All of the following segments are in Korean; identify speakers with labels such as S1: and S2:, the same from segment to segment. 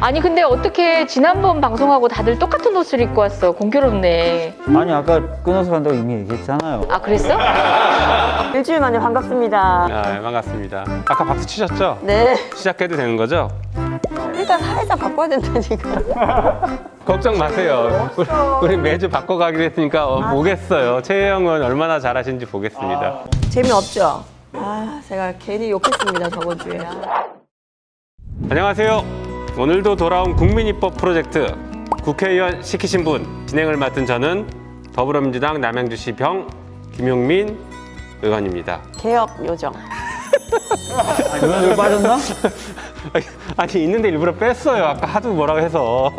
S1: 아니 근데 어떻게 지난번 방송하고 다들 똑같은 옷을 입고 왔어? 공교롭네.
S2: 아니 아까 끊어서 간다고 이미 얘기했잖아요.
S1: 아 그랬어?
S3: 일주일 만에 반갑습니다.
S4: 아, 네, 반갑습니다. 아까 박수 치셨죠?
S3: 네.
S4: 시작해도 되는 거죠?
S3: 일단 살짝 바꿔야 된다니까.
S4: 걱정 마세요. 우리, 우리 매주 바꿔가기로 했으니까 어, 보겠어요. 최혜영은 얼마나 잘하시는지 보겠습니다.
S3: 재미없죠? 아, 제가 괜히 욕했습니다, 저번 주에.
S4: 안녕하세요. 오늘도 돌아온 국민입법 프로젝트 국회의원 시키신 분 진행을 맡은 저는 더불어민주당 남양주시 병 김용민 의원입니다.
S3: 개혁 요정.
S2: 누나 여기 빠졌나?
S4: 아니 있는데 일부러 뺐어요. 아까 하도 뭐라고 해서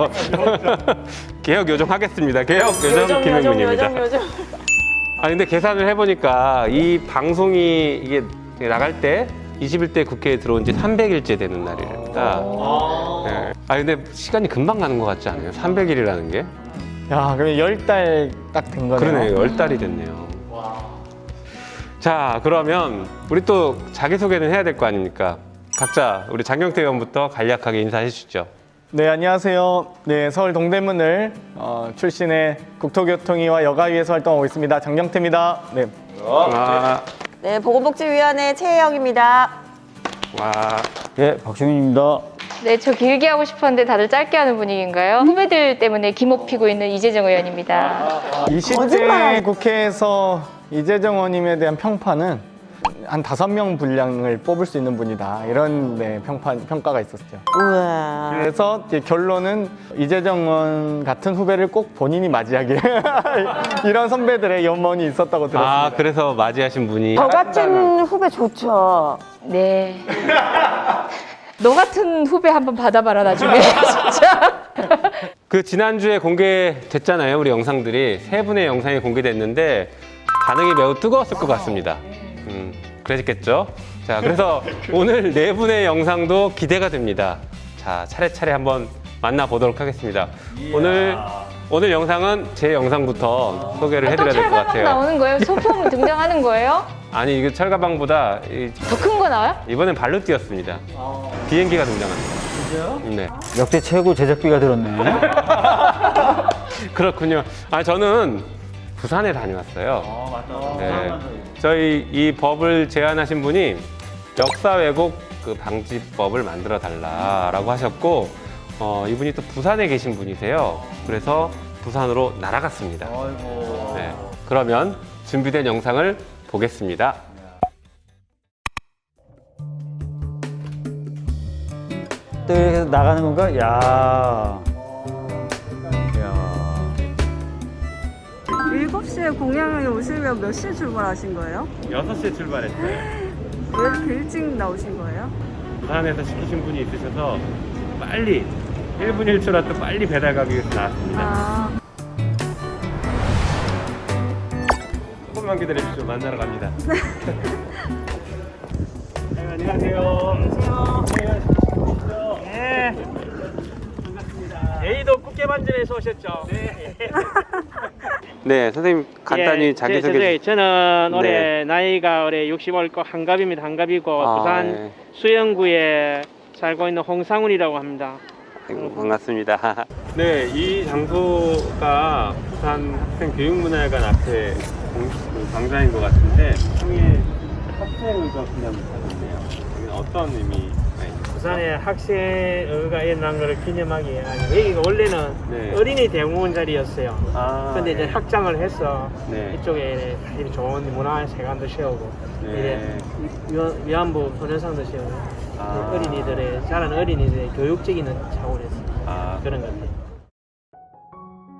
S4: 개혁 요정 하겠습니다. 개혁 요정 김용민입니다. 아 근데 계산을 해보니까 이 방송이 이게 나갈 때 21대 국회에 들어온 지 300일째 되는 날이랍니다. 네. 아 근데 시간이 금방 가는 것 같지 않아요? 300일이라는 게?
S5: 야, 그럼 열 달 딱 된 거네요.
S4: 그러네요. 열 달이 됐네요. 자 그러면 우리 또 자기소개는 해야 될 거 아닙니까? 각자 우리 장경태 의원부터 간략하게 인사해 주시죠.
S5: 네, 안녕하세요. 네, 서울 동대문을 어, 출신의 국토교통위와 여가위에서 활동하고 있습니다. 장경태입니다. 네.
S4: 와,
S3: 네, 보건복지위원회 최혜영입니다.
S4: 와.
S2: 예, 박주민입니다.
S1: 네, 저 길게 하고 싶었는데 다들 짧게 하는 분위기인가요? 후배들 때문에 기목 피고 있는 이재정 의원입니다.
S5: 20대
S3: 거짓말!
S5: 국회에서 이재정 의원님에 대한 평판은 한 다섯 명 분량을 뽑을 수 있는 분이다. 이런 네, 평판, 평가가 있었죠.
S3: 우와.
S5: 그래서 이제 결론은 이재정 의원 같은 후배를 꼭 본인이 맞이하길 이런 선배들의 연원이 있었다고 들었습니다.
S4: 아 그래서 맞이하신 분이
S3: 저 같은 후배 좋죠.
S1: 네. 너 같은 후배 한번 받아봐라 나중에 진짜.
S4: 그 지난주에 공개됐잖아요 우리 영상들이 세 분의 영상이 공개됐는데 반응이 매우 뜨거웠을 것 같습니다 음, 그랬겠죠 자 그래서 오늘 네 분의 영상도 기대가 됩니다 자 차례차례 한번 만나보도록 하겠습니다 오늘 오늘 영상은 제 영상부터 소개를
S1: 또
S4: 해드려야 될것
S1: 철가방
S4: 같아요
S1: 나오는 거예요? 소품 등장하는 거예요?
S4: 아니 이거 철가방보다 이-
S1: 더큰 거 나와요?
S4: 이번엔 발로 뛰었습니다 비행기가 등장합니다 네.
S2: 역대 최고 제작비가 들었네.
S4: 그렇군요. 아 저는 부산에 다녀왔어요. 네. 저희 이 법을 제안하신 분이 역사 왜곡 그 방지법을 만들어 달라라고 하셨고 어, 이분이 또 부산에 계신 분이세요. 그래서 부산으로 날아갔습니다. 네. 그러면 준비된 영상을 보겠습니다.
S2: 또 이렇게 해서 나가는 건가? 야. 야.
S6: 7시에 공양에 오시면 몇 시에 출발하신 거예요?
S4: 6시에 출발했어요.
S6: 왜 이렇게 일찍 나오신 거예요?
S4: 부산에서 시키신 분이 있으셔서 빨리 1분 1초라도 빨리 배달 가기 위해서 나왔습니다.
S6: 아,
S4: 조금만 기다려주시죠. 만나러 갑니다. 네, 안녕하세요. 안녕하세요.
S7: 네.
S4: 반갑습니다.
S7: A도 꽃게반전에서 오셨죠? 네.
S4: 네, 선생님 간단히
S7: 예,
S4: 자기소개.
S7: 저, 저, 저는
S4: 네.
S7: 올해 나이가 올해 60월 거 한갑입니다. 한갑이고
S4: 아,
S7: 부산
S4: 네.
S7: 수영구에 살고 있는 홍상훈이라고 합니다.
S4: 아이고, 반갑습니다. 네, 이 장소가 부산 학생 교육문화회관 앞에 광장인 것 같은데 있네요. 여기는 어떤 있나요?
S7: 부산의 학생의가 일어난 것을 기념하기 위해 여기가 원래는
S4: 네.
S7: 어린이 대공원 자리였어요.
S4: 아,
S7: 근데 이제
S4: 네.
S7: 확장을 해서
S4: 네.
S7: 이쪽에 좋은 문화회관도 세우고
S4: 네.
S7: 이제 위- 위안부 소년상도 세우고
S4: 아.
S7: 어린이들의 자란 어린이들의 교육적인 차원에서
S4: 아,
S7: 그런 것들.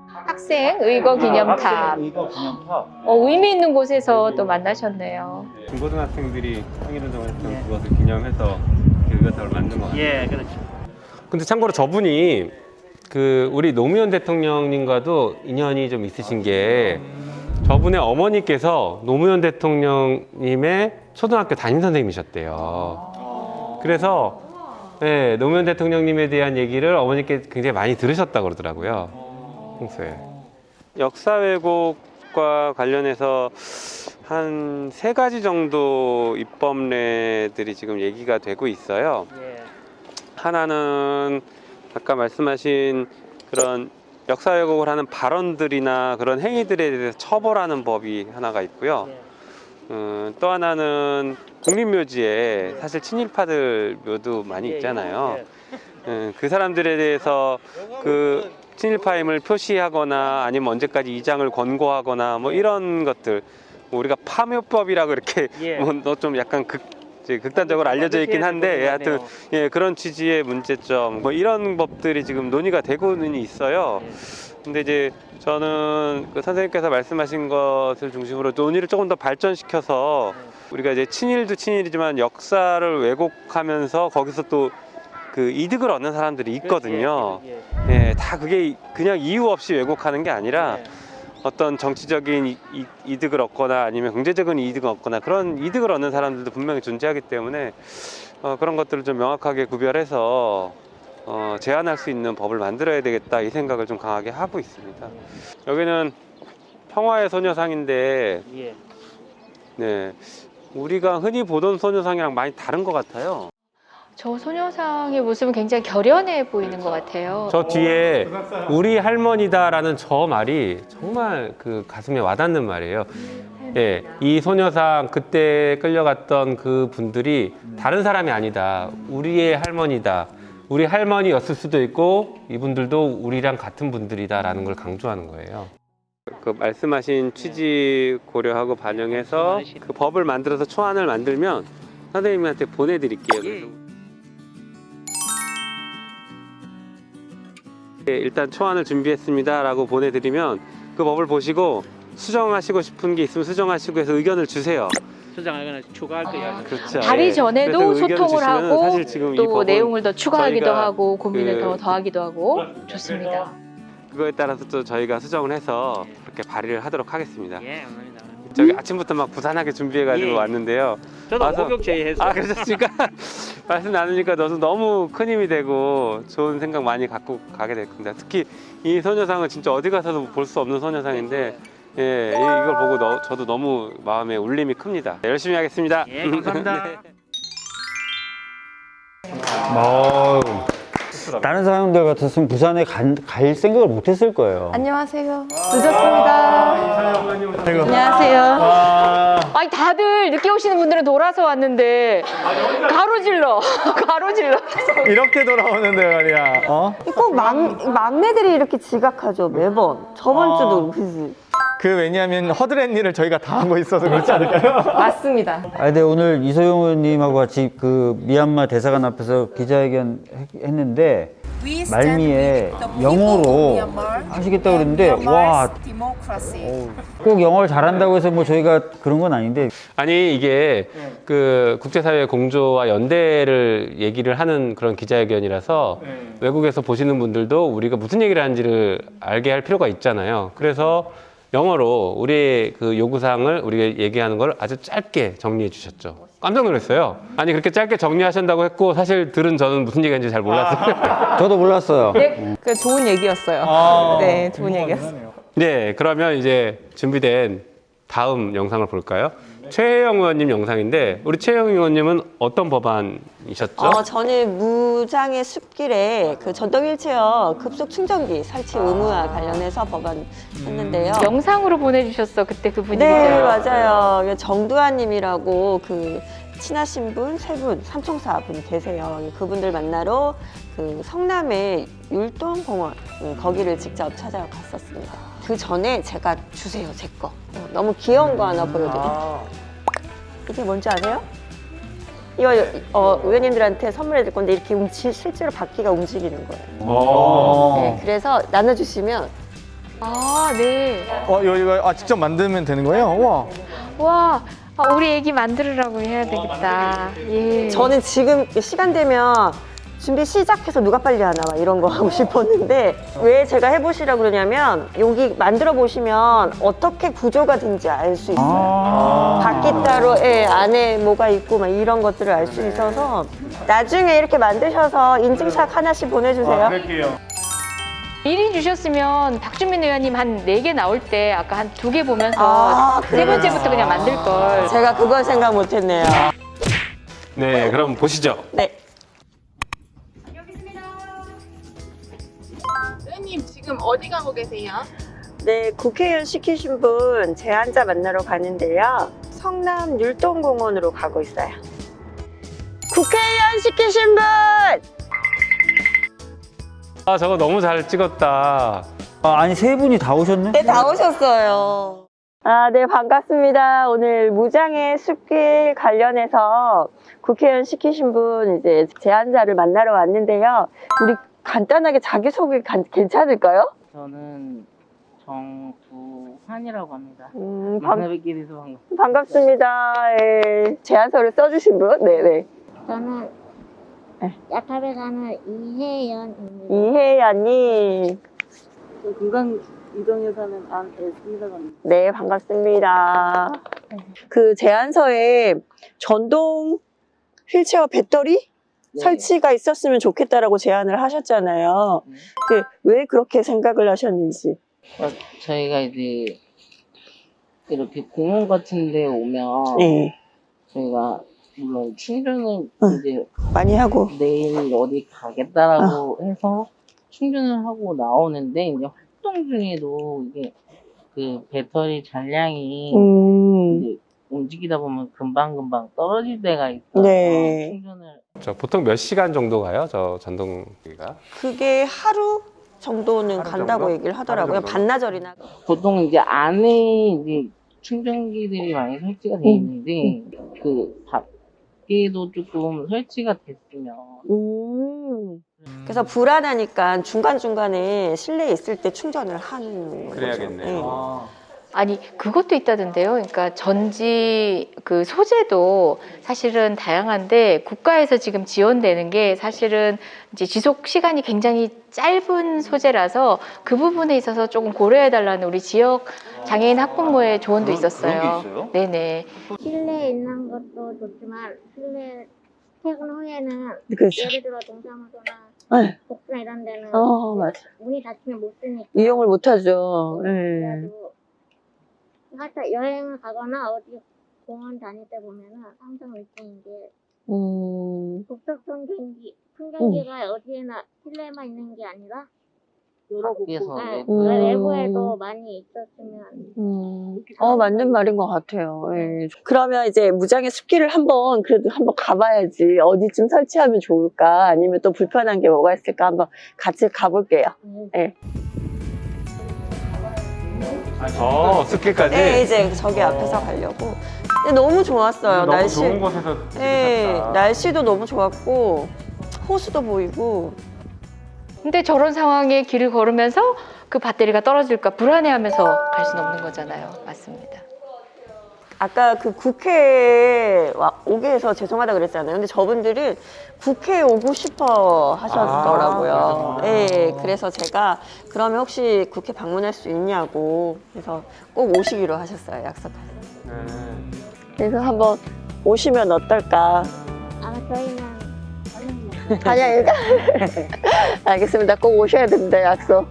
S1: 학생 의거 기념탑.
S2: 이거 기념탑.
S1: 어, 의미 있는 곳에서 또 만나셨네요.
S4: 중고등학생들이 항일 운동을 했던 그것을 기념해서 교육을 만든 것 같아요.
S7: 예, 그렇죠.
S4: 근데 참고로 저분이 그 우리 노무현 대통령님과도 인연이 좀 있으신 게 저분의 어머니께서 노무현 대통령님의 초등학교 담임 선생님이셨대요. 그래서 네, 노무현 대통령님에 대한 얘기를 어머니께 굉장히 많이 들으셨다고 그러더라고요. 평소에. 역사 왜곡과 관련해서 한 세 가지 정도 입법례들이 지금 얘기가 되고 있어요.
S7: 예.
S4: 하나는 아까 말씀하신 그런 역사 왜곡을 하는 발언들이나 그런 행위들에 대해서 처벌하는 법이 하나가 있고요. 음, 또 하나는 국립묘지에 사실 친일파들 묘도 많이 있잖아요. 음, 그 사람들에 대해서 그 친일파임을 표시하거나 아니면 언제까지 이장을 권고하거나 뭐 이런 것들 뭐 우리가 파묘법이라고 이렇게
S7: 예.
S4: 뭐좀 약간 극 극단적으로 알려져 있긴 한데 예, 하여튼 예, 그런 취지의 문제점 뭐 이런 법들이 지금 논의가 되고는 있어요. 근데 이제 저는 그 선생님께서 말씀하신 것을 중심으로 논의를 조금 더 발전시켜서 우리가 이제 친일도 친일이지만 역사를 왜곡하면서 거기서 또 그 이득을 얻는 사람들이 있거든요. 예, 다 그게 그냥 이유 없이 왜곡하는 게 아니라 어떤 정치적인 이, 이, 이득을 얻거나 아니면 경제적인 이득을 얻거나 그런 이득을 얻는 사람들도 분명히 존재하기 때문에 어, 그런 것들을 좀 명확하게 구별해서 어, 제한할 수 있는 법을 만들어야 되겠다 이 생각을 좀 강하게 하고 있습니다. 여기는 평화의 소녀상인데
S7: 예.
S4: 네, 우리가 흔히 보던 소녀상이랑 많이 다른 것 같아요.
S1: 저 소녀상의 모습은 굉장히 결연해 보이는 것 같아요.
S4: 저 뒤에 우리 할머니다라는 저 말이 정말 그 가슴에 와닿는 말이에요. 예, 이 소녀상 그때 끌려갔던 그 분들이 다른 사람이 아니다. 우리의 할머니다. 우리 할머니였을 수도 있고 이분들도 우리랑 같은 분들이다라는 걸 강조하는 거예요. 그 말씀하신 취지 고려하고 반영해서 그 법을 만들어서 초안을 만들면 선생님한테 보내드릴게요. 일단 초안을 준비했습니다 라고 보내드리면 그 법을 보시고 수정하시고 싶은 게 있으면 수정하시고 해서 의견을 주세요.
S7: 수정하거나 추가할 거야.
S4: 그렇죠.
S1: 발의
S4: 예.
S1: 전에도 소통을 하고
S4: 사실 지금
S1: 이또 내용을 더 추가하기도 하고 고민을
S4: 그-
S1: 더 더하기도 하고 좋습니다.
S4: 그거에 따라서 또 저희가 수정을 해서 그렇게 발의를 하도록 하겠습니다.
S7: 예, 감사합니다.
S4: 저기 아침부터 막 부산하게 준비해가지고
S7: 예.
S4: 왔는데요.
S7: 저도
S4: 와서-
S7: 목욕 제의해서
S4: 아 그러셨습니까? 말씀 나누니까 너도 너무 큰 힘이 되고 좋은 생각 많이 갖고 가게 될 겁니다. 특히 이 소녀상은 진짜 어디 가서도 볼 수 없는 소녀상인데 예, 이- 이걸 보고 너, 저도 너무 마음에 울림이 큽니다. 네, 열심히 하겠습니다.
S7: 예, 감사합니다.
S2: 어, 다른 사람들 같았으면 부산에 간- 갈 생각을 못 했을 거예요.
S3: 안녕하세요. 늦었습니다. 안녕하세요.
S1: 아니 다들 늦게 오시는 분들은 돌아서 왔는데 가로질러 가로질러
S5: 이렇게 돌아오는데 말이야. 어?
S3: 꼭 막, 막내들이 이렇게 지각하죠, 매번. 저번 주도 그지.
S5: 그 왜냐하면 허드렛 일을 저희가 다 하고 있어서 그렇지 않을까요?
S3: 맞습니다.
S2: 아, 근데 오늘 이소영 의원님하고 같이 그 미얀마 대사관 앞에서 기자회견 했- 했는데 말미에 영어로 하시겠다고 그랬는데 와, 꼭 영어를 잘한다고 해서 뭐 저희가 그런 건 아닌데
S4: 아니 이게 그 국제사회 공조와 연대를 얘기를 하는 그런 기자회견이라서 외국에서 보시는 분들도 우리가 무슨 얘기를 하는지를 알게 할 필요가 있잖아요. 그래서 영어로 우리의 그 요구사항을 우리가 얘기하는 걸 아주 짧게 정리해 주셨죠. 깜짝 놀랐어요. 아니 그렇게 짧게 정리하신다고 했고 사실 들은 저는 무슨 얘기인지 잘 몰랐어요.
S2: 저도 몰랐어요.
S3: 네, 그 좋은 얘기였어요. 네, 좋은 얘기였어요.
S4: 네, 그러면 이제 준비된 다음 영상을 볼까요? 최혜영 의원님 영상인데 우리 최혜영 의원님은 어떤 법안이셨죠?
S3: 어, 저는 무장의 숲길에 그 전동 휠체어 급속 충전기 설치 의무화 관련해서 법안 했는데요.
S1: 영상으로 보내주셨어 그때 그 분위기죠.
S3: 네, 맞아요. 정두환 님이라고 그 친하신 분 세 분, 삼총사 분이 계세요. 그분들 만나러 그 성남의 율동공원 음, 거기를 직접 찾아갔었습니다. 그 전에 제가 주세요, 제 거. 어, 너무 귀여운 거 하나 보여드릴게요. 이게 뭔지 아세요? 이거 어, 의원님들한테 선물해 줄 건데 이렇게 움직 실제로 바퀴가 움직이는 거예요.
S2: 어.
S3: 네, 그래서 나눠주시면
S1: 아 네.
S5: 어, 이거, 이거 아, 직접 만들면 되는 거예요? 와.
S1: 와 아, 우리 애기 만들으라고 해야 되겠다. 예.
S3: 저는 지금 시간 되면 준비 시작해서 누가 빨리 하나 막 이런 거 하고 싶었는데 왜 제가 해보시라고 그러냐면 여기 만들어 보시면 어떻게 구조가 된지 알 수 있어요.
S2: 아.
S3: 바퀴 따로 예, 안에 뭐가 있고 막 이런 것들을 알 수 있어서 나중에 이렇게 만드셔서 인증샷 하나씩 보내주세요.
S1: 미리 주셨으면 박주민 의원님 한 네 개 나올 때 아까 한 두 개 보면서
S3: 아,
S1: 세 번째부터 그냥 만들 걸.
S3: 제가 그걸 생각 못했네요.
S4: 네, 그럼 보시죠.
S3: 네.
S8: 의원님 지금 어디 가고 계세요?
S3: 네, 국회의원 시키신 분 제안자 만나러 가는데요. 성남 율동공원으로 가고 있어요. 국회의원 시키신 분!
S4: 아 저거 너무 잘 찍었다.
S2: 아, 아니 세 분이 다 오셨네?
S3: 네, 다 오셨어요. 아, 네, 반갑습니다. 오늘 무장의 숲길 관련해서 국회의원 시키신 분 이제 제안자를 만나러 왔는데요. 우리 간단하게 자기소개 간- 괜찮을까요?
S9: 저는 정두환이라고 합니다.
S3: 음, 반,
S9: 만나뵙게 돼서 반갑습니다.
S3: 반갑습니다. 예, 제안서를 써주신 분? 네네.
S10: 저는
S3: 네.
S10: 야탑에 사는 이혜연입니다.
S3: 이혜연님.
S9: 저 금강 이동에 사는 합니다.
S3: 네, 반갑습니다. 그 제안서에 전동 휠체어 배터리
S9: 네.
S3: 설치가 있었으면 좋겠다라고 제안을 하셨잖아요.
S9: 네.
S3: 그왜 그렇게 생각을 하셨는지.
S9: 어, 저희가 이제 이렇게 공원 같은 데 오면
S3: 네,
S9: 저희가 물론 충전을
S3: 응.
S9: 이제
S3: 많이 하고.
S9: 내일 어디 가겠다라고 해서 충전을 하고 나오는데 이제 활동 중에도 이게 그 배터리 잔량이
S3: 음,
S9: 이제 움직이다 보면 금방금방 떨어질 때가 있어서
S3: 네.
S9: 충전을
S4: 저 보통 몇 시간 정도 가요? 저 전동기가?
S3: 그게 하루 정도는
S4: 하루
S3: 간다고
S4: 정도?
S3: 얘기를 하더라고요.
S4: 하루 정도?
S3: 반나절이나.
S9: 보통 이제 안에 이제 충전기들이 많이 설치가 돼 있는데 그 밖에도 조금 설치가 됐으면
S3: 음. 그래서 불안하니까 중간중간에 실내에 있을 때 충전을 하는 거죠.
S4: 그래야겠네요.
S3: 네.
S1: 아 니 그것도 있다던데요. 그러니까 전지 그 소재도 사실은 다양한데 국가에서 지금 지원되는 게 사실은 이제 지속 시간이 굉장히 짧은 소재라서 그 부분에 있어서 조금 고려해 달라는 우리 지역 장애인 학부모의 조언도 있었어요.
S2: 그런 게 있어요?
S1: 네네.
S10: 실내에 있는 것도 좋지만 실내 퇴근 후에는
S3: 그렇죠.
S10: 예를 들어 동사무소나
S3: 네.
S10: 복수나 이런 데는
S3: 어, 맞아.
S10: 문이 닫히면 못 쓰니까
S3: 이용을 못하죠. 네.
S10: 그래가지고 하여튼 여행을 가거나 어디 공원 다닐 때 보면은 항상 느끼는 게
S3: 음,
S10: 북쪽 풍경기 풍경기가 어디에나 실내에만 있는 게 아니라 여러
S9: 밖에서
S10: 네,
S3: 음.
S10: 외부에도 많이 있었으면
S3: 음. 어, 맞는 말인 것 같아요. 예. 그러면 이제 무장의 숲길을 한번 그래도 한번 가봐야지. 어디쯤 설치하면 좋을까? 아니면 또 불편한 게 뭐가 있을까? 한번 같이 가볼게요.
S4: 어, 숲길까지?
S3: 네, 이제 저기 앞에서 가려고. 근데 너무 좋았어요.
S4: 너무
S3: 날씨.
S4: 좋은 곳에서
S3: 네. 날씨도 너무 좋았고 호수도 보이고
S1: 근데 저런 상황에 길을 걸으면서 그 배터리가 떨어질까 불안해하면서 갈 수는 없는 거잖아요. 맞습니다.
S3: 아까 그 국회에 와- 오게 해서 죄송하다 그랬잖아요. 근데 저분들은 국회에 오고 싶어 하셨더라고요.
S4: 아,
S3: 네, 그래서 제가 그러면 혹시 국회 방문할 수 있냐고 그래서 꼭 오시기로 하셨어요. 약속하셨어요.
S4: 네.
S3: 그래서 한번 오시면 어떨까?
S10: 아마 저희는
S3: 아니야, 알겠습니다. 꼭 오셔야 된다 약속.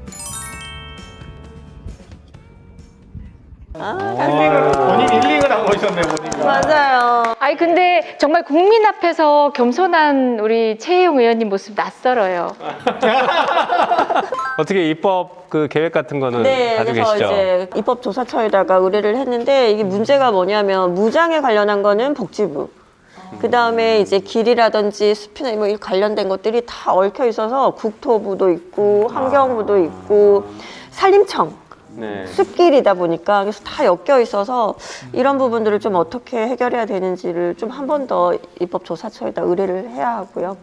S3: 아,
S5: 본인 힐링을 하고 오셨네, 본인이.
S3: 맞아요.
S1: 아니 근데 정말 국민 앞에서 겸손한 우리 최혜영 의원님 모습 낯설어요.
S4: 어떻게 입법 그 계획 같은 거는
S3: 네,
S4: 가지고
S3: 그래서
S4: 계시죠?
S3: 이제 입법 조사처에다가 의뢰를 했는데 이게 문제가 뭐냐면 무장에 관련한 거는 복지부. 그 다음에 이제 길이라든지 숲이나 뭐이 관련된 것들이 다 얽혀 있어서 국토부도 있고 환경부도 있고 산림청
S4: 네.
S3: 숲길이다 보니까 그래서 다 엮여 있어서 이런 부분들을 좀 어떻게 해결해야 되는지를 좀 한 번 더 입법 조사처에다 의뢰를 해야 하고요.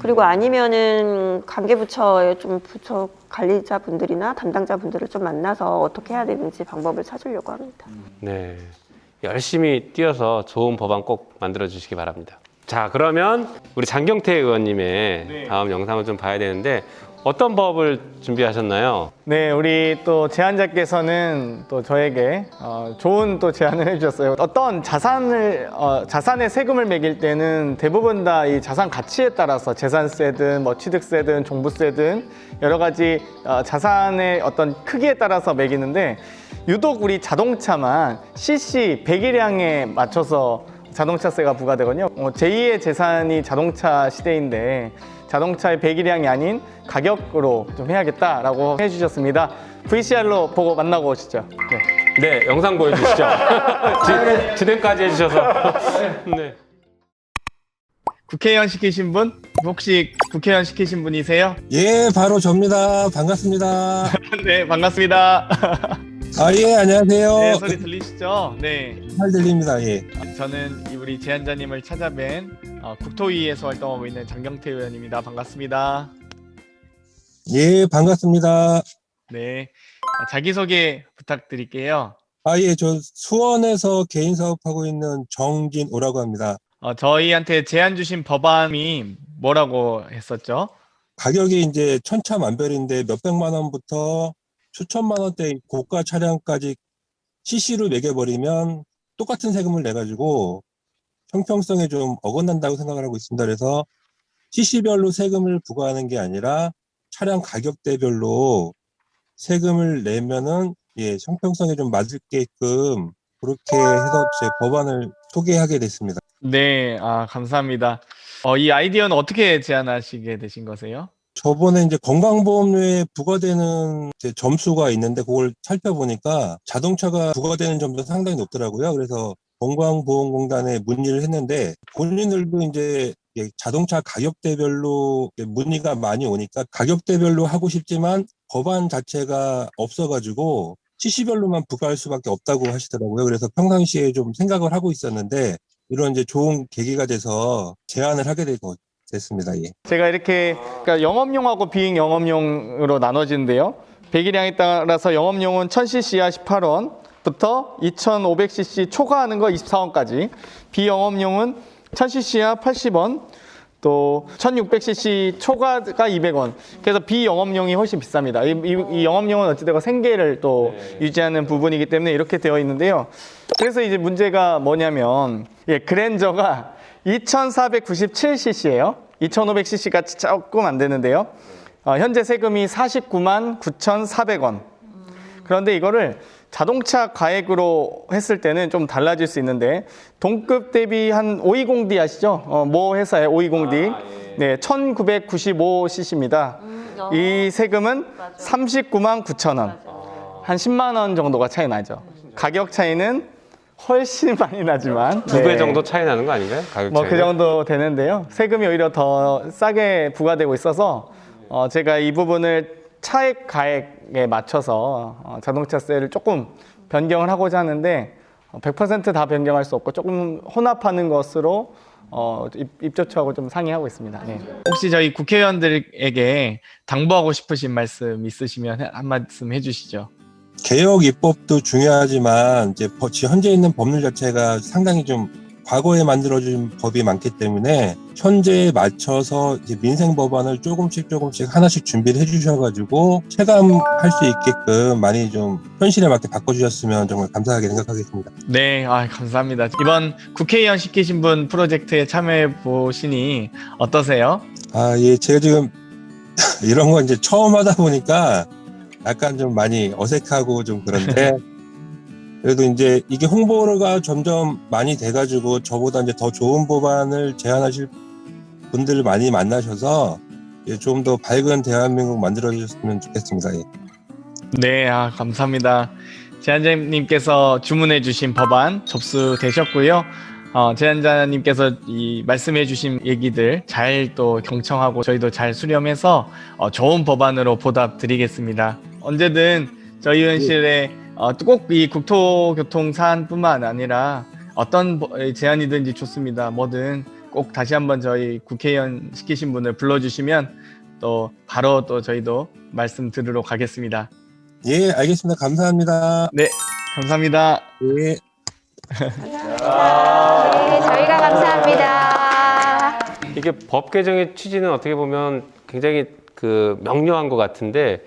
S3: 그리고 아니면은 관계부처의 좀 부처 관리자분들이나 담당자분들을 좀 만나서 어떻게 해야 되는지 방법을 찾으려고 합니다.
S4: 네. 열심히 뛰어서 좋은 법안 꼭 만들어 주시기 바랍니다. 자, 그러면 우리 장경태 의원님의 다음 영상을 좀 봐야 되는데 어떤 법을 준비하셨나요?
S5: 네, 우리 또 제안자께서는 또 저에게 어, 좋은 또 제안을 해주셨어요. 어떤 자산을 어, 자산에 세금을 매길 때는 대부분 다 이 자산 가치에 따라서 재산세든 뭐 취득세든 종부세든 여러 가지 어, 자산의 어떤 크기에 따라서 매기는데 유독 우리 자동차만 CC 배기량에 맞춰서 자동차세가 부과되거든요. 어, 제2의 재산이 자동차 시대인데 자동차의 배기량이 아닌 가격으로 좀 해야겠다라고 해주셨습니다. VCR로 보고 만나고 오시죠. 네.
S4: 네, 영상 보여주시죠. 지- 진행까지 해주셔서. 네.
S5: 국회의원 시키신 분? 혹시 국회의원 시키신 분이세요?
S11: 예, 바로 접니다. 반갑습니다.
S5: 네, 반갑습니다.
S11: 아, 예, 안녕하세요.
S5: 네, 소리 들리시죠? 네.
S11: 잘 들립니다. 예.
S5: 저는 이 우리 제안자님을 찾아뵌 어, 국토위에서 활동하고 있는 장경태 의원입니다. 반갑습니다.
S11: 예, 반갑습니다.
S5: 네. 어, 자기소개 부탁드릴게요.
S11: 아, 예, 저 수원에서 개인 사업하고 있는 정진오라고 합니다.
S5: 어, 저희한테 제안 주신 법안이 뭐라고 했었죠?
S11: 가격이 이제 천차만별인데 몇백만 원부터 수천만 원대 고가 차량까지 CC로 매겨버리면 똑같은 세금을 내가지고 형평성에 좀 어긋난다고 생각을 하고 있습니다. 그래서 CC별로 세금을 부과하는 게 아니라 차량 가격대별로 세금을 내면은 예, 형평성에 좀 맞게끔 그렇게 해서 제 법안을 소개하게 됐습니다.
S5: 네, 아, 감사합니다. 어, 이 아이디어는 어떻게 제안하시게 되신 거세요?
S11: 저번에 이제 건강보험료에 부과되는 이제 점수가 있는데 그걸 살펴보니까 자동차가 부과되는 점도 상당히 높더라고요. 그래서 건강보험공단에 문의를 했는데 본인들도 이제 자동차 가격대별로 문의가 많이 오니까 가격대별로 하고 싶지만 법안 자체가 없어가지고 CC별로만 부과할 수밖에 없다고 하시더라고요. 그래서 평상시에 좀 생각을 하고 있었는데 이런 이제 좋은 계기가 돼서 제안을 하게 되고 됐습니다. 예.
S5: 제가 이렇게 그러니까 영업용하고 비영업용으로 나눠지는데요. 배기량에 따라서 영업용은 1000cc야 18원 부터 2500cc 초과하는 거 24원까지 비영업용은 1000cc야 80원 또 1600cc 초과가 200원 그래서 비영업용이 훨씬 비쌉니다 이, 이, 이 영업용은 어찌되건 생계를 또 유지하는 부분이기 때문에 이렇게 되어 있는데요 그래서 이제 문제가 뭐냐면 예, 그랜저가 2497cc예요 2500cc가 조금 안 되는데요 어, 현재 세금이 49만 9,400원 그런데 이거를 자동차 가액으로 했을 때는 좀 달라질 수 있는데 동급 대비 한 520D 아시죠? 어, 모 회사의 520D 네, 1995cc입니다. 이 세금은 39만 9천 원. 한 10만 원 정도가 차이 나죠. 가격 차이는 훨씬 많이 나지만
S4: 두배
S5: 네.
S4: 정도 차이 나는 거 아닌가요? 가격
S5: 뭐. 그 정도 되는데요. 세금이 오히려 더 싸게 부과되고 있어서 어, 제가 이 부분을 차액 가액에 맞춰서 어, 자동차세를 조금 변경을 하고자 하는데 어, 100%다 변경할 수 없고 조금 혼합하는 것으로 어, 입, 입조처하고 좀 상의하고 있습니다. 네. 혹시 저희 국회의원들에게 당부하고 싶으신 말씀 있으시면 한 말씀 해주시죠.
S11: 개혁 입법도 중요하지만 이제 현재 있는 법률 자체가 상당히 좀 과거에 만들어진 법이 많기 때문에 현재에 맞춰서 민생 법안을 조금씩 조금씩 하나씩 준비를 해주셔가지고 체감할 수 있게끔 많이 좀 현실에 맞게 바꿔주셨으면 정말 감사하게 생각하겠습니다.
S5: 네, 아, 감사합니다. 이번 국회의원 시키신 분 프로젝트에 참여해 보시니 어떠세요?
S11: 아, 예, 제가 지금 이런 거 이제 처음 하다 보니까 약간 좀 많이 어색하고 좀 그런데 그래도 이제 이게 홍보가 점점 많이 돼가지고 저보다 이제 더 좋은 법안을 제안하실 분들을 많이 만나셔서 좀 더 밝은 대한민국 만들어 주셨으면 좋겠습니다. 예.
S5: 네, 아, 감사합니다. 제안자님께서 주문해 주신 법안 접수되셨고요. 어, 제안자님께서 이 말씀해 주신 얘기들 잘 또 경청하고 저희도 잘 수렴해서 어, 좋은 법안으로 보답 드리겠습니다. 언제든 저희 의원실에 어, 꼭이 국토교통 사안뿐만 아니라 어떤 버- 제안이든지 좋습니다. 뭐든 꼭 다시 한번 저희 국회의원 시키신 분을 불러주시면 또 바로 또 저희도 말씀 들으러 가겠습니다.
S11: 예, 알겠습니다. 감사합니다.
S5: 네, 감사합니다.
S11: 예.
S1: 네, 저희가 감사합니다.
S4: 이게 법 개정의 취지는 어떻게 보면 굉장히 그 명료한 것 같은데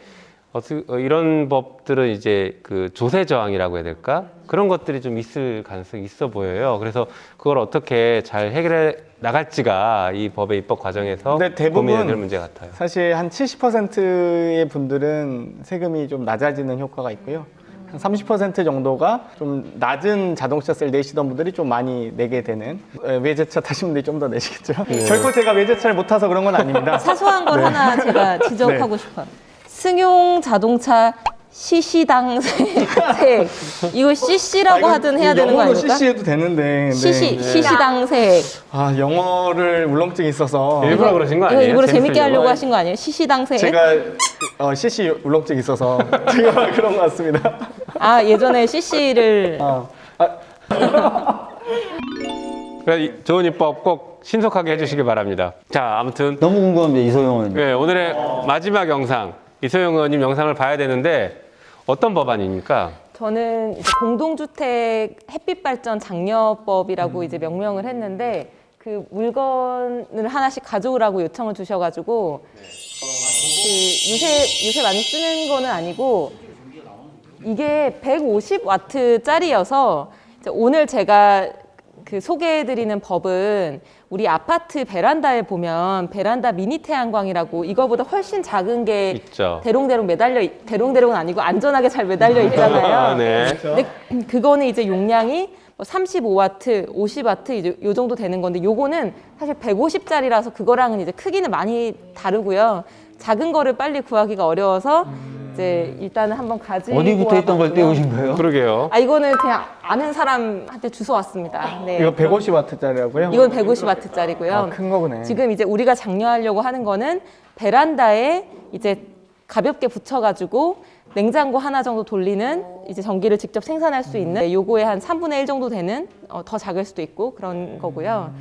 S4: 어떻게 어, 이런 법들은 이제 그 조세 저항이라고 해야 될까 그런 것들이 좀 있을 가능성이 있어 보여요. 그래서 그걸 어떻게 잘 해결해 나갈지가 이 법의 입법 과정에서
S5: 근데 대부분
S4: 고민해야 될 문제 같아요.
S5: 사실 한 70%의 분들은 세금이 좀 낮아지는 효과가 있고요. 한 30% 정도가 좀 낮은 자동차세를 내시던 분들이 좀 많이 내게 되는 에, 외제차 타신 분들이 좀 더 내시겠죠. 결코 제가 외제차를 못 타서 그런 건 아닙니다.
S12: 사소한 걸
S5: 네.
S12: 하나 제가 지적하고 싶어요. 승용 자동차 시시당 세액. 이거 CC라고 하든 해야 되는 거
S5: 영어로
S12: 아닙니까?
S5: CC 해도 되는데. 네.
S12: 시시 시시당 세액.
S5: 아 영어를 울렁증이 있어서
S4: 일부러 그러신 거 아니에요?
S12: 일부러 재밌게? 하려고 하신 거 아니에요? 시시당 세액.
S5: 제가 어, CC 울렁증이 있어서 제가 그런 것 같습니다.
S12: 아 예전에 CC를
S5: 아, 아,
S4: 좋은 입법 꼭 신속하게 해주시기 바랍니다. 자, 아무튼
S2: 너무 궁금합니다 이소영 의원님.
S4: 네, 오늘의 마지막 영상 이소영 의원님 영상을 봐야 되는데 어떤 법안입니까?
S12: 저는 공동주택 햇빛발전 장려법이라고 이제 명명을 했는데 그 물건을 하나씩 가져오라고 요청을 주셔가지고 그 요새 요새 많이 쓰는 거는 아니고 이게 150와트짜리여서 오늘 제가 그 소개해드리는 법은 우리 아파트 베란다에 보면 베란다 미니 태양광이라고 이거보다 훨씬 작은 게
S4: 있죠.
S12: 대롱대롱 매달려 있- 대롱대롱은 아니고 안전하게 잘 매달려 있잖아요.
S4: 아, 네.
S12: 근데 그거는 이제 용량이 뭐 35와트, 50와트 이제 요 정도 되는 건데 요거는 사실 150짜리라서 그거랑은 이제 크기는 많이 다르고요. 작은 거를 빨리 구하기가 어려워서 이제 일단은 한번 가지고
S2: 어디부터 있던 걸. 떼우신 거예요?
S4: 그러게요.
S12: 아 이거는 그냥 아는 사람한테 주워 왔습니다. 네.
S5: 이거 150와트짜리라고요?
S12: 이건 150와트짜리고요.
S5: 아, 큰 거구네.
S12: 지금 이제 우리가 장려하려고 하는 거는 베란다에 이제 가볍게 붙여가지고 냉장고 하나 정도 돌리는 이제 전기를 직접 생산할 수 있는 요거의 한 3분의 1 정도 되는 어, 더 작을 수도 있고 그런 거고요.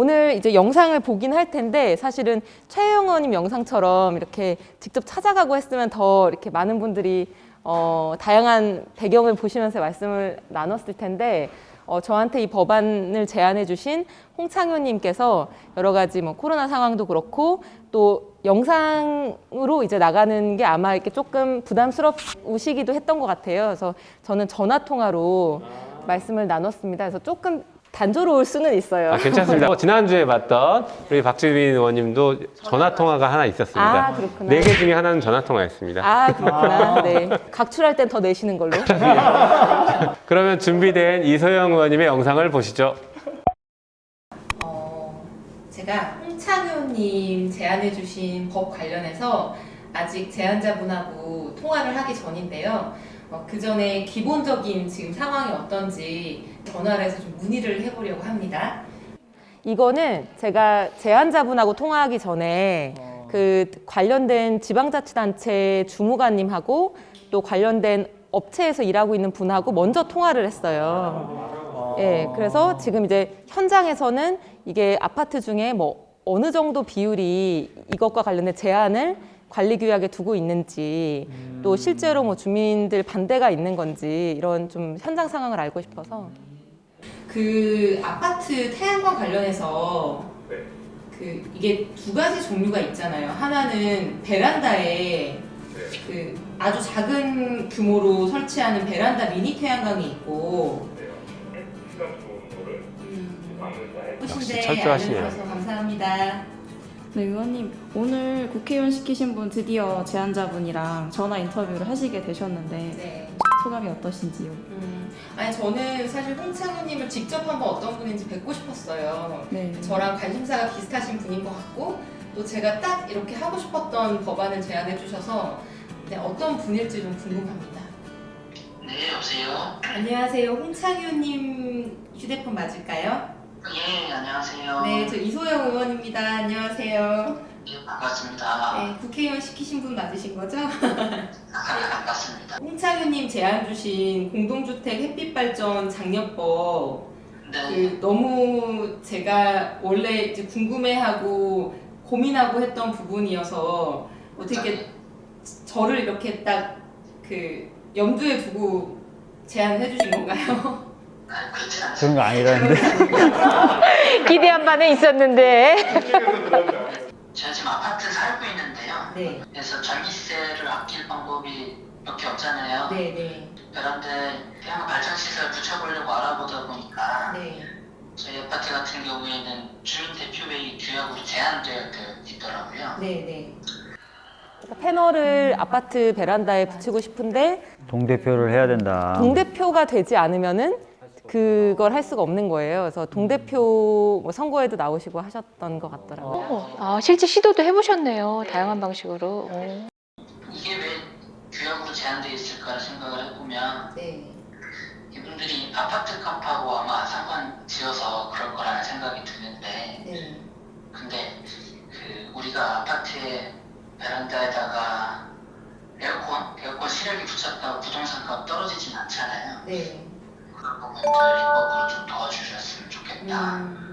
S12: 오늘 이제 영상을 보긴 할 텐데 사실은 최영 의원님 영상처럼 이렇게 직접 찾아가고 했으면 더 이렇게 많은 분들이 어, 다양한 배경을 보시면서 말씀을 나눴을 텐데 어, 저한테 이 법안을 제안해 주신 홍창효님께서 여러 가지 뭐 코로나 상황도 그렇고 또 영상으로 이제 나가는 게 아마 이렇게 조금 부담스러우시기도 했던 것 같아요. 그래서 저는 전화 통화로 말씀을 나눴습니다. 그래서 조금 단조로울 수는 있어요.
S4: 아, 괜찮습니다. 어, 지난주에 봤던 우리 박주민 의원님도 전화 통화가 하나 있었습니다.
S12: 아, 그렇구나.
S4: 네 개 중에 하나는 전화 통화였습니다.
S12: 아 그렇구나. 네. 각출할 땐 더 내시는 걸로.
S4: 그러면 준비된 이소영 의원님의 영상을 보시죠.
S1: 어, 제가 홍창효님 제안해 주신 법 관련해서 아직 제안자분하고 통화를 하기 전인데요. 어, 그 전에 기본적인 지금 상황이 어떤지 전화를 해서 좀 문의를 해보려고 합니다.
S12: 이거는 제가 제안자분하고 통화하기 전에 그 관련된 지방자치단체 주무관님하고 또 관련된 업체에서 일하고 있는 분하고 먼저 통화를 했어요. 예, 그래서 지금 이제 현장에서는 이게 아파트 중에 뭐 어느 정도 비율이 이것과 관련된 제한을 관리 규약에 두고 있는지 또 실제로 뭐 주민들 반대가 있는 건지 이런 좀 현장 상황을 알고 싶어서
S1: 그 아파트 태양광 관련해서 그 이게 두 가지 종류가 있잖아요. 하나는 베란다에 그 아주 작은 규모로 설치하는 베란다 미니 태양광이 있고
S4: 역시 철저하시네요.
S1: 알려주셔서 감사합니다.
S13: 네, 의원님 오늘 국회의원 시키신 분 드디어 제안자분이랑 전화 인터뷰를 하시게 되셨는데
S1: 네.
S13: 소감이 어떠신지요?
S1: 음, 아니 저는 사실 홍창효님을 직접 한번 어떤 분인지 뵙고 싶었어요.
S13: 네.
S1: 저랑 관심사가 비슷하신 분인 것 같고 또 제가 딱 이렇게 하고 싶었던 법안을 제안해 주셔서 네, 어떤 분일지 좀 궁금합니다.
S14: 네, 여보세요?
S1: 안녕하세요. 홍창효님 휴대폰 맞을까요?
S14: 예, 안녕하세요.
S1: 네, 저 이소영 의원입니다. 안녕하세요.
S14: 예, 반갑습니다.
S1: 네, 국회의원 시키신 분 맞으신 거죠?
S14: 반갑습니다.
S1: 홍창효님 제안 주신 공동주택 햇빛발전 장려법 그 너무 제가 원래 이제 궁금해하고 고민하고 했던 부분이어서 어떻게 저를 이렇게 딱 그 염두에 두고 제안해 주신 건가요?
S2: 그런 거 아니라는데.
S1: 기대한 바는 있었는데.
S14: 제가 지금 아파트 살고 있는데요.
S1: 네.
S14: 그래서 전기세를 아낄 방법이 몇 개 없잖아요.
S1: 네, 네.
S14: 베란다에 태양광 발전 시설 붙여보려고 알아보다 보니까
S1: 네.
S14: 저희 아파트 같은 경우에는 주민 대표회의 규약으로 제한되어 있더라고요.
S1: 네, 네.
S12: 그러니까 패널을 아파트 베란다에 붙이고 싶은데
S2: 동대표를 해야 된다.
S12: 동대표가 되지 않으면은 그걸 할 수가 없는 거예요. 그래서 동대표 뭐 선거에도 나오시고 하셨던 것 같더라고요.
S1: 어, 아, 실제 시도도 해보셨네요. 다양한 방식으로. 어.
S14: 이게 왜 규약으로 제한되어 있을까 생각을 해보면 이분들이 아파트 값하고 아마 상관 지어서 그럴 거라는 생각이 드는데 근데 그 우리가 아파트에 베란다에다가 에어컨, 에어컨 실외기 붙였다고 부동산 값 떨어지진 않잖아요. 그런 부분들 입법으로 좀 도와주셨으면 좋겠다.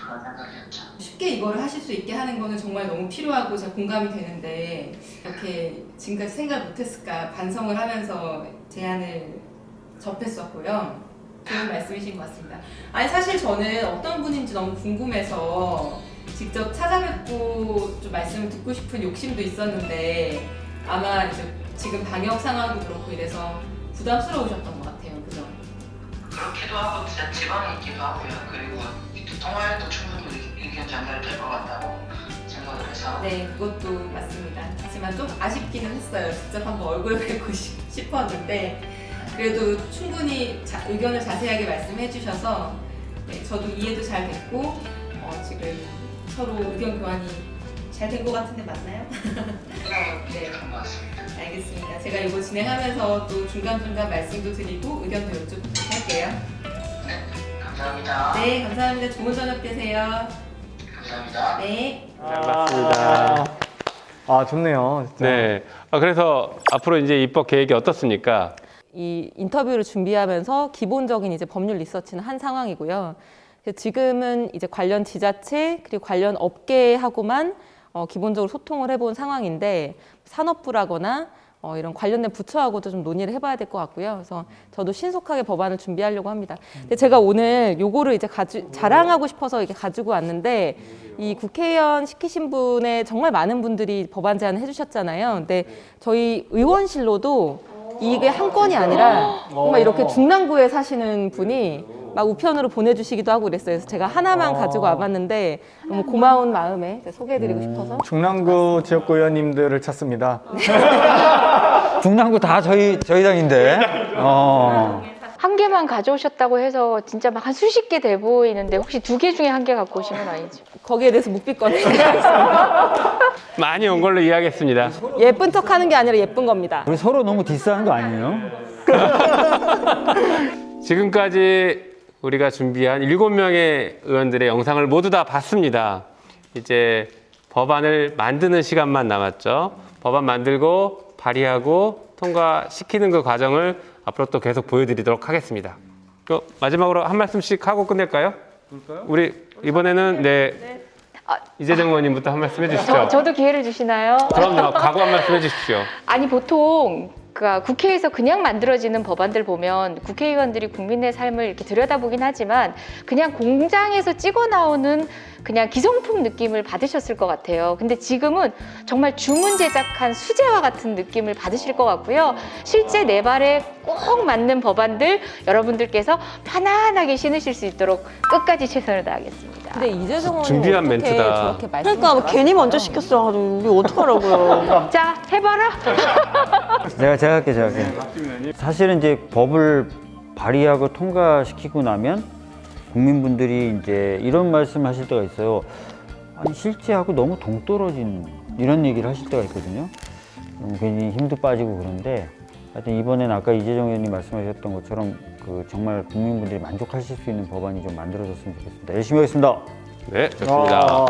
S14: 그런 생각이었죠.
S15: 쉽게 이거를 하실 수 있게 하는 거는 정말 너무 필요하고 제가 공감이 되는데 이렇게 지금까지 생각 못했을까 반성을 하면서 제안을 접했었고요. 좋은 말씀이신 것 같습니다. 아니 사실 저는 어떤 분인지 너무 궁금해서 직접 찾아뵙고 좀 말씀을 듣고 싶은 욕심도 있었는데 아마 이제 지금 방역 상황도 그렇고 이래서 부담스러우셨던 것 같아요.
S14: 그렇기도 하고 진짜 지방에 있기도 하고요. 그리고 통화해도 충분히 의- 의견 전달될 것 같다고 생각을 해서
S15: 네, 그것도 맞습니다. 하지만 좀 아쉽기는 했어요. 직접 한번 얼굴 뵙고 싶- 싶었는데 그래도 충분히 자- 의견을 자세하게 말씀해 주셔서 네, 저도 이해도 잘 됐고 어, 지금 서로 의견 교환이 잘된것 같은데 맞나요? 네, 알겠습니다. 제가 이거 진행하면서 또 중간중간 말씀도 드리고 의견도 여쭤보도록 할게요.
S14: 감사합니다.
S15: 네, 감사합니다. 좋은 저녁 되세요.
S14: 감사합니다.
S15: 네.
S4: 맞습니다.
S5: 아 좋네요. 진짜.
S4: 네. 아, 그래서 앞으로 이제 입법 계획이 어떻습니까?
S12: 이 인터뷰를 준비하면서 기본적인 이제 법률 리서치는 한 상황이고요. 지금은 이제 관련 지자체 그리고 관련 업계하고만 어, 기본적으로 소통을 해본 상황인데 산업부라거나 어, 이런 관련된 부처하고도 좀 논의를 해봐야 될 것 같고요. 그래서 저도 신속하게 법안을 준비하려고 합니다. 근데 제가 오늘 요거를 이제 가지, 자랑하고 싶어서 이렇게 가지고 왔는데 이 국회의원 시키신 분의 정말 많은 분들이 법안 제안을 해주셨잖아요. 근데 저희 의원실로도 이게 한 건이 아니라 정말 이렇게 중랑구에 사시는 분이 막 우편으로 보내주시기도 하고 그랬어요. 그래서 제가 하나만 가지고 와봤는데 너무 고마운 마음에 소개해드리고 싶어서
S5: 중랑구 지역구 의원님들을 찾습니다.
S2: 중랑구 다 저희 저희 당인데. 어.
S1: 한 개만 가져오셨다고 해서 진짜 막 한 수십 개 돼 보이는데 혹시 두 개 중에 한 개 갖고 오신 건 아니죠?
S12: 거기에 대해서 묵비권을
S4: 많이 온 걸로 이해하겠습니다.
S12: 예쁜 척 하는 게 아니라 예쁜 겁니다.
S2: 우리 서로 너무 디스하는 거 아니에요?
S4: 지금까지 우리가 준비한 일곱 명의 의원들의 영상을 모두 다 봤습니다. 이제 법안을 만드는 시간만 남았죠. 법안 만들고 발의하고 통과시키는 그 과정을 앞으로 또 계속 보여드리도록 하겠습니다. 그 마지막으로 한 말씀씩 하고 끝낼까요? 우리 이번에는 네 이재정 의원님부터 한 말씀 해주시죠.
S1: 저, 저도 기회를 주시나요?
S4: 그럼요. 각오 한 말씀 해주십시오.
S1: 아니 보통 그러니까 국회에서 그냥 만들어지는 법안들 보면 국회의원들이 국민의 삶을 이렇게 들여다보긴 하지만 그냥 공장에서 찍어 나오는 그냥 기성품 느낌을 받으셨을 것 같아요. 근데 지금은 정말 주문 제작한 수제화 같은 느낌을 받으실 것 같고요. 실제 내 발에 꼭 맞는 법안들 여러분들께서 편안하게 신으실 수 있도록 끝까지 최선을 다하겠습니다.
S12: 근데 이재정
S4: 준비한 멘트다.
S3: 그러니까 뭐 괜히 먼저 시켰어. 우리 어떡하라고요.
S1: 자, 해봐라.
S2: 제가 제가 할게 제가 할게. 사실은 이제 법을 발의하고 통과시키고 나면 국민분들이 이제 이런 말씀 하실 때가 있어요. 아니 실제하고 너무 동떨어진 이런 얘기를 하실 때가 있거든요. 음, 괜히 힘도 빠지고 그런데 하여튼 이번엔 아까 이재정 의원님 말씀하셨던 것처럼 그 정말 국민분들이 만족하실 수 있는 법안이 좀 만들어졌으면 좋겠습니다. 열심히 하겠습니다.
S4: 네, 좋습니다.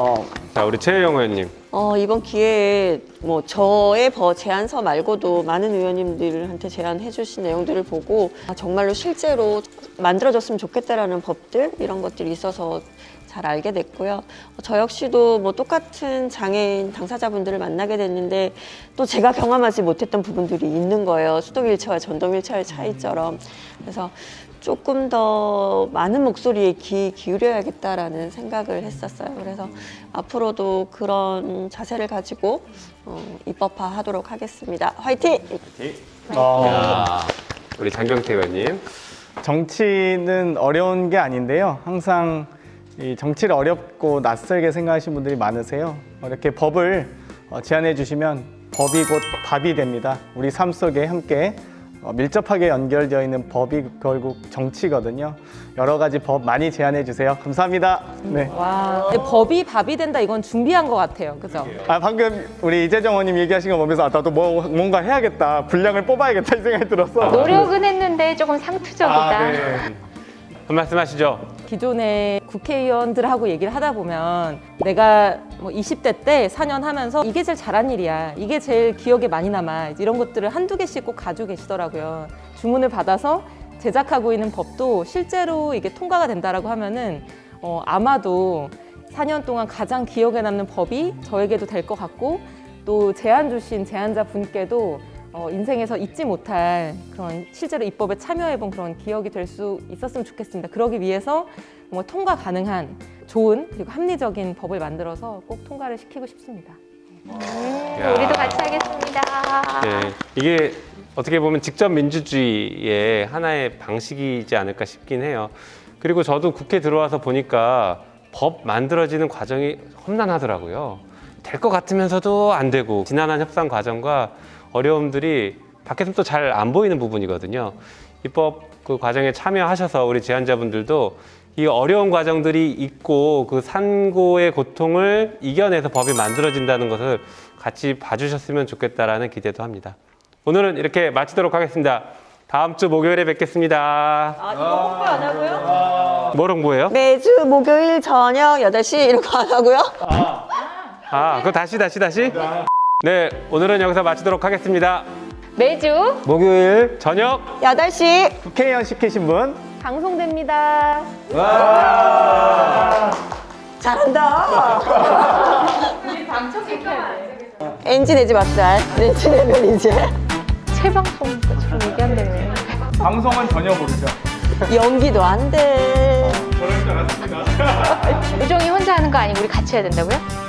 S4: 자, 우리 최혜영 의원님.
S3: 어, 이번 기회에 뭐 저의 버 제안서 말고도 많은 의원님들한테 제안해 주신 내용들을 보고 아, 정말로 실제로 만들어졌으면 좋겠다라는 법들 이런 것들이 있어서 잘 알게 됐고요. 어, 저 역시도 뭐 똑같은 장애인 당사자분들을 만나게 됐는데 또 제가 경험하지 못했던 부분들이 있는 거예요. 수동 휠체어와 전동 휠체어의 차이처럼. 그래서 조금 더 많은 목소리에 귀 기울여야겠다라는 생각을 했었어요. 그래서 앞으로도 그런 자세를 가지고 어, 입법화하도록 하겠습니다. 화이팅!
S4: 야, 우리 장경태 의원님.
S5: 정치는 어려운 게 아닌데요. 항상 이 정치를 어렵고 낯설게 생각하시는 분들이 많으세요. 이렇게 법을 어, 제안해 주시면 법이 곧 밥이 됩니다. 우리 삶 속에 함께 어, 밀접하게 연결되어 있는 법이 결국 정치거든요. 여러 가지 법 많이 제안해 주세요. 감사합니다. 네.
S12: 와, 법이 밥이 된다 이건 준비한 것 같아요. 그죠?
S5: 아 방금 우리 이재정 의원님 얘기하신 거 보면서 아, 나도 뭐 뭔가 해야겠다 분량을 뽑아야겠다 이 생각이 들었어.
S1: 노력은 했는데 조금 상투적이다.
S5: 아, 네.
S4: 한 말씀 하시죠.
S12: 기존의 국회의원들하고 얘기를 하다 보면 내가 뭐 20대 때 4년 하면서 이게 제일 잘한 일이야. 이게 제일 기억에 많이 남아. 이런 것들을 한두 개씩 꼭 가지고 계시더라고요. 주문을 받아서 제작하고 있는 법도 실제로 이게 통과가 된다라고 하면은 어, 아마도 4년 동안 가장 기억에 남는 법이 저에게도 될 것 같고 또 제안 주신 제안자 분께도 어, 인생에서 잊지 못할 그런 실제로 입법에 참여해본 그런 기억이 될 수 있었으면 좋겠습니다. 그러기 위해서 뭐 통과 가능한 좋은 그리고 합리적인 법을 만들어서 꼭 통과를 시키고 싶습니다.
S4: 야.
S1: 우리도 같이 하겠습니다.
S4: 네, 이게 어떻게 보면 직접 민주주의의 하나의 방식이지 않을까 싶긴 해요. 그리고 저도 국회 들어와서 보니까 법 만들어지는 과정이 험난하더라고요. 될 것 같으면서도 안 되고 지난한 협상 과정과 어려움들이 밖에서 또잘안 보이는 부분이거든요. 입법 그 과정에 참여하셔서 우리 제안자분들도 이 어려운 과정들이 있고 그 산고의 고통을 이겨내서 법이 만들어진다는 것을 같이 봐주셨으면 좋겠다라는 기대도 합니다. 오늘은 이렇게 마치도록 하겠습니다. 다음 주 목요일에 뵙겠습니다.
S3: 아, 이거 홍보 안 하고요?
S4: 뭘 홍보해요?
S3: 매주 목요일 저녁 8시 이런 거 안 하고요?
S4: 아, 그거 다시 다시 다시. 네, 오늘은 여기서 마치도록 하겠습니다.
S1: 매주
S2: 목요일
S4: 저녁
S3: 8시
S5: 국회의원 시키신 분
S12: 방송됩니다.
S3: 잘한다.
S1: 우리 방청객해야 돼.
S3: 엔지 내지 맙살. 엔지 내면 이제
S1: 채방송처럼 얘기한다며.
S5: 방송은 전혀 모르죠.
S3: 연기도 안 돼.
S5: 그럴 줄 알았습니다.
S1: 우정이 혼자 하는 거 아니고 우리 같이 해야 된다고요?